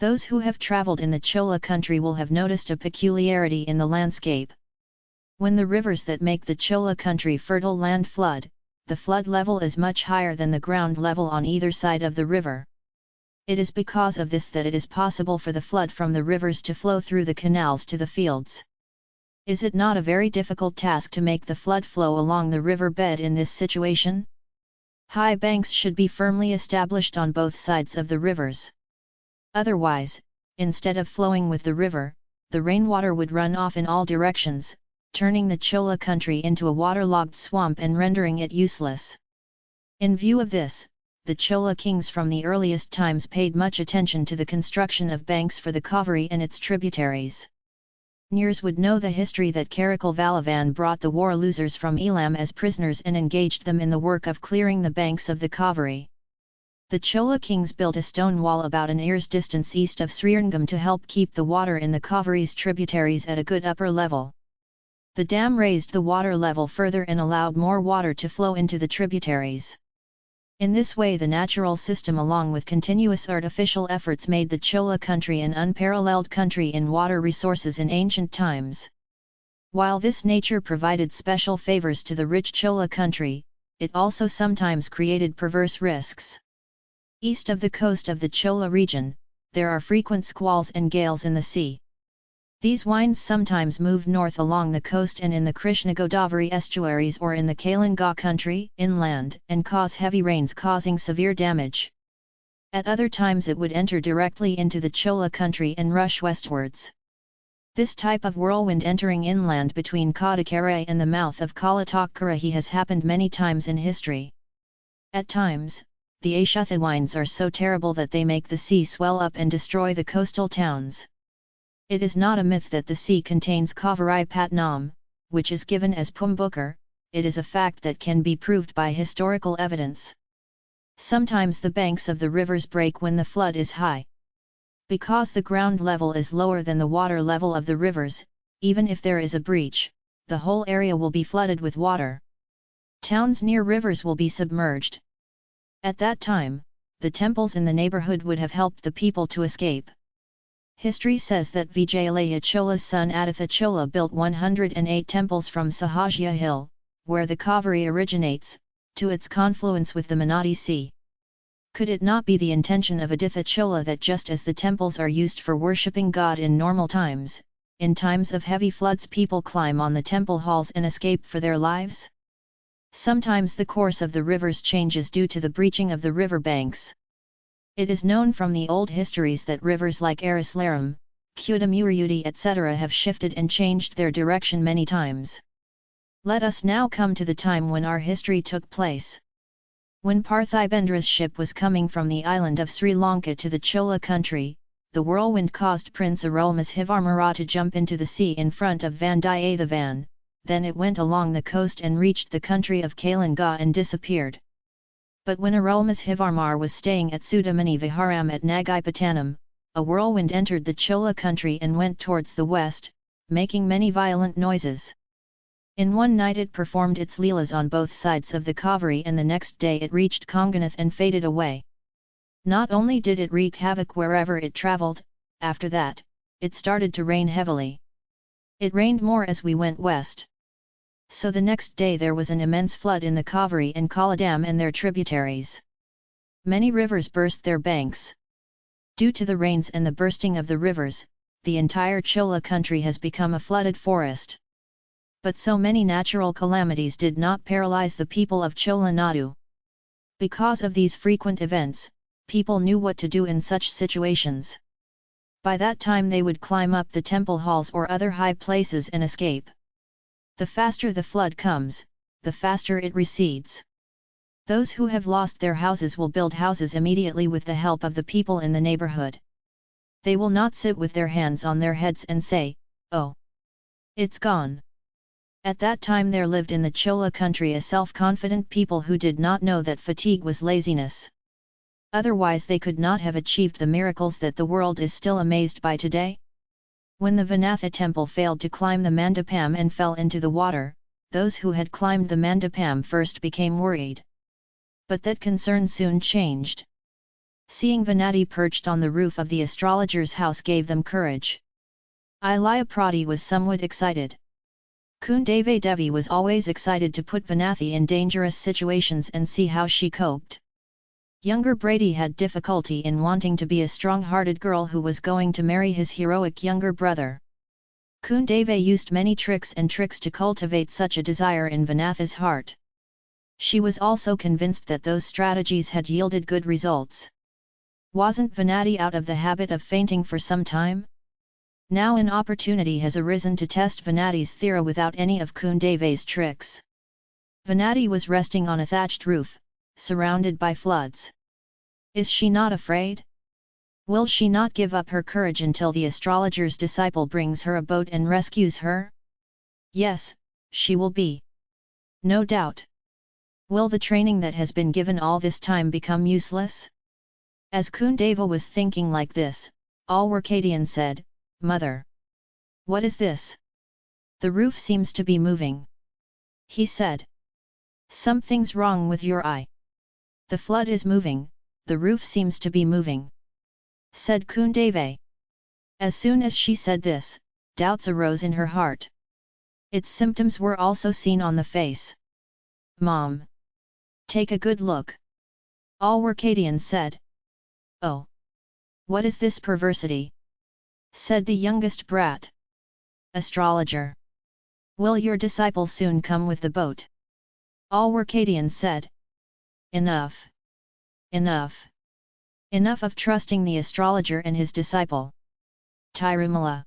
Those who have traveled in the Chola country will have noticed a peculiarity in the landscape. When the rivers that make the Chola country fertile land flood, the flood level is much higher than the ground level on either side of the river. It is because of this that it is possible for the flood from the rivers to flow through the canals to the fields. Is it not a very difficult task to make the flood flow along the river bed in this situation? High banks should be firmly established on both sides of the rivers. Otherwise, instead of flowing with the river, the rainwater would run off in all directions, turning the Chola country into a waterlogged swamp and rendering it useless. In view of this, the Chola kings from the earliest times paid much attention to the construction of banks for the Kaveri and its tributaries. Nears would know the history that Karikal Valavan brought the war losers from Elam as prisoners and engaged them in the work of clearing the banks of the Kaveri. The Chola kings built a stone wall about an ear's distance east of Srirangam to help keep the water in the Kaveri's tributaries at a good upper level. The dam raised the water level further and allowed more water to flow into the tributaries. In this way the natural system along with continuous artificial efforts made the Chola country an unparalleled country in water resources in ancient times. While this nature provided special favors to the rich Chola country, it also sometimes created perverse risks. East of the coast of the Chola region, there are frequent squalls and gales in the sea. These winds sometimes move north along the coast and in the Krishna Godavari estuaries or in the Kalinga country inland and cause heavy rains causing severe damage. At other times it would enter directly into the Chola country and rush westwards. This type of whirlwind entering inland between Kadakare and the mouth of Kalatakarahi has happened many times in history. At times, the Ashutha winds are so terrible that they make the sea swell up and destroy the coastal towns. It is not a myth that the sea contains Kavarai Patnam, which is given as Pumbukar, it is a fact that can be proved by historical evidence. Sometimes the banks of the rivers break when the flood is high. Because the ground level is lower than the water level of the rivers, even if there is a breach, the whole area will be flooded with water. Towns near rivers will be submerged. At that time, the temples in the neighborhood would have helped the people to escape. History says that Vijayalaya Chola's son Aditha Chola built 108 temples from Sahajya Hill, where the Kaveri originates, to its confluence with the Manati Sea. Could it not be the intention of Aditha Chola that just as the temples are used for worshipping God in normal times, in times of heavy floods people climb on the temple halls and escape for their lives? Sometimes the course of the rivers changes due to the breaching of the river banks. It is known from the old histories that rivers like Arislaram, Kudamuruyudi etc. have shifted and changed their direction many times. Let us now come to the time when our history took place. When Parthibendra's ship was coming from the island of Sri Lanka to the Chola country, the whirlwind caused Prince Arulmozhivarmara to jump into the sea in front of Vandiyathevan, then it went along the coast and reached the country of Kalinga and disappeared. But when Arulmozhivarmar was staying at Sudamani Viharam at Nagaipatanam, a whirlwind entered the Chola country and went towards the west, making many violent noises. In one night it performed its leelas on both sides of the Kaveri and the next day it reached Konganath and faded away. Not only did it wreak havoc wherever it travelled, after that, it started to rain heavily. It rained more as we went west so the next day there was an immense flood in the Kaveri and Kollidam and their tributaries. Many rivers burst their banks. Due to the rains and the bursting of the rivers, the entire Chola country has become a flooded forest. But so many natural calamities did not paralyze the people of Chola Nadu. Because of these frequent events, people knew what to do in such situations. By that time they would climb up the temple halls or other high places and escape. The faster the flood comes, the faster it recedes. Those who have lost their houses will build houses immediately with the help of the people in the neighborhood. They will not sit with their hands on their heads and say, Oh! It's gone! At that time there lived in the Chola country a self-confident people who did not know that fatigue was laziness. Otherwise they could not have achieved the miracles that the world is still amazed by today. When the Vanatha temple failed to climb the Mandapam and fell into the water, those who had climbed the Mandapam first became worried. But that concern soon changed. Seeing Venati perched on the roof of the astrologer's house gave them courage. Ilaya Prati was somewhat excited. Kundave Devi was always excited to put Vanathi in dangerous situations and see how she coped. Younger Brady had difficulty in wanting to be a strong-hearted girl who was going to marry his heroic younger brother. Kundave used many tricks and tricks to cultivate such a desire in Vanathi's heart. She was also convinced that those strategies had yielded good results. Wasn't Venati out of the habit of fainting for some time? Now an opportunity has arisen to test Venati's theory without any of Kundave's tricks. Venati was resting on a thatched roof, surrounded by floods. Is she not afraid? Will she not give up her courage until the astrologer's disciple brings her a boat and rescues her? Yes, she will be. No doubt. Will the training that has been given all this time become useless? As Kundava was thinking like this, all Alwarkadian said, Mother! What is this? The roof seems to be moving. He said. Something's wrong with your eye. The flood is moving, the roof seems to be moving. Said Kundave. As soon as she said this, doubts arose in her heart. Its symptoms were also seen on the face. Mom! Take a good look. All Alwarkadian said. Oh! What is this perversity? Said the youngest brat. Astrologer! Will your disciple soon come with the boat? All Alwarkadian said. Enough! Enough! Enough of trusting the astrologer and his disciple. Tirumala!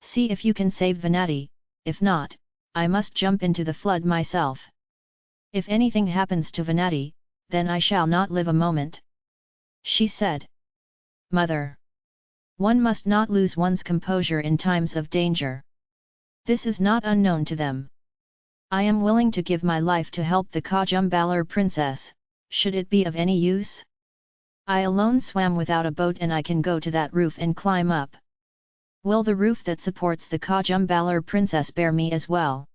See if you can save Venati, if not, I must jump into the flood myself. If anything happens to Venati, then I shall not live a moment. She said. Mother! One must not lose one's composure in times of danger. This is not unknown to them. I am willing to give my life to help the Kajumbalar princess, should it be of any use? I alone swam without a boat and I can go to that roof and climb up. Will the roof that supports the Kajumbalar princess bear me as well?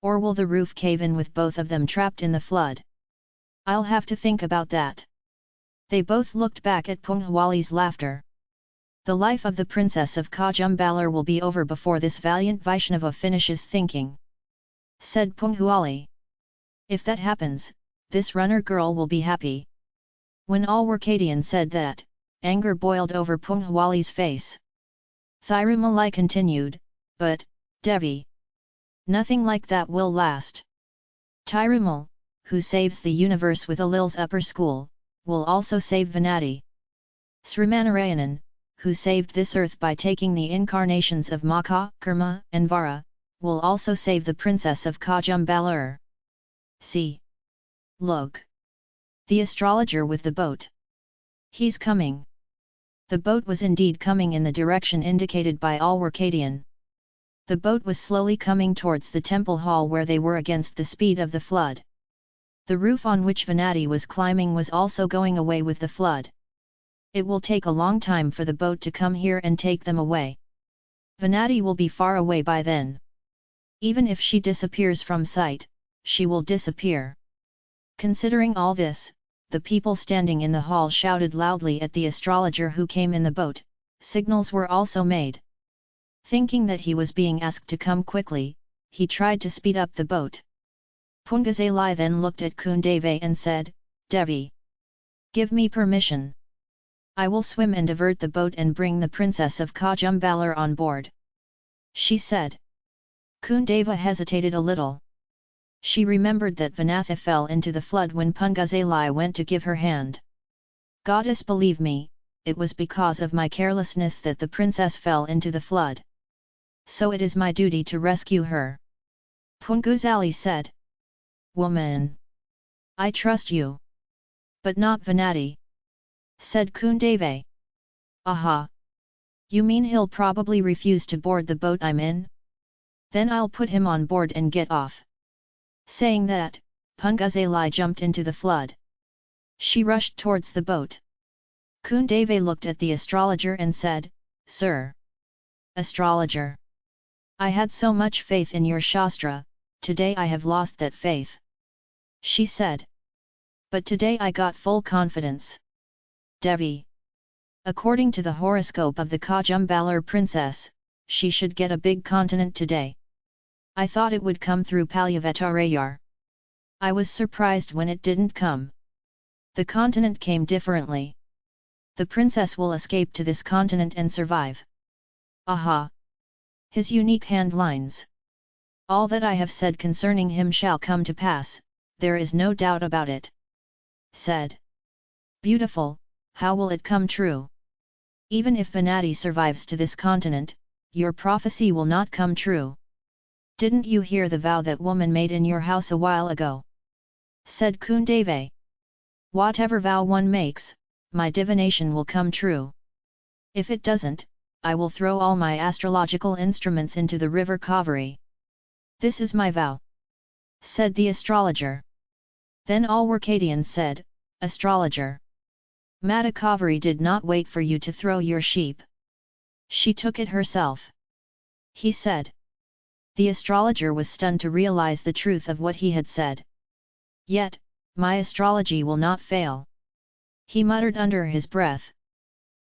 Or will the roof cave in with both of them trapped in the flood? I'll have to think about that. They both looked back at Punghwali's laughter. The life of the princess of Kajumbalar will be over before this valiant Vaishnava finishes thinking said Punghuali. If that happens, this runner girl will be happy. When Alwarkadian said that, anger boiled over Punghuali's face. Thirumalai continued, but, Devi. Nothing like that will last. Thirumal, who saves the universe with Alil's upper school, will also save Venati. Srimanarayanan, who saved this earth by taking the incarnations of Maka, Karma, and Vara, will also save the princess of Kajumbalur. See. Look. The astrologer with the boat. He's coming. The boat was indeed coming in the direction indicated by Alwarkadian. The boat was slowly coming towards the temple hall where they were against the speed of the flood. The roof on which Venati was climbing was also going away with the flood. It will take a long time for the boat to come here and take them away. Venati will be far away by then. Even if she disappears from sight, she will disappear. Considering all this, the people standing in the hall shouted loudly at the astrologer who came in the boat, signals were also made. Thinking that he was being asked to come quickly, he tried to speed up the boat. Pungazalai then looked at Kundave and said, Devi! Give me permission. I will swim and divert the boat and bring the princess of Kajumbalar on board. She said. Kundava hesitated a little. She remembered that Vanatha fell into the flood when Pungazalai went to give her hand. Goddess believe me, it was because of my carelessness that the princess fell into the flood. So it is my duty to rescue her. Punguzali said. Woman! I trust you. But not Vanati. Said Kundave. Aha! You mean he'll probably refuse to board the boat I'm in? Then I'll put him on board and get off. Saying that, Punguzali jumped into the flood. She rushed towards the boat. Kundave looked at the astrologer and said, Sir! Astrologer! I had so much faith in your Shastra, today I have lost that faith. She said. But today I got full confidence. Devi. According to the horoscope of the Kajumbalar princess, she should get a big continent today. I thought it would come through Palyavetarayar. I was surprised when it didn't come. The continent came differently. The princess will escape to this continent and survive. Aha! His unique hand lines. All that I have said concerning him shall come to pass, there is no doubt about it. Said. Beautiful, how will it come true? Even if Venati survives to this continent, your prophecy will not come true. Didn't you hear the vow that woman made in your house a while ago? Said Kundave. Whatever vow one makes, my divination will come true. If it doesn't, I will throw all my astrological instruments into the river Kaveri. This is my vow. Said the astrologer. Then all Workadians said, Astrologer. Mata Kaveri did not wait for you to throw your sheep. She took it herself. He said. The astrologer was stunned to realize the truth of what he had said. Yet, my astrology will not fail. He muttered under his breath.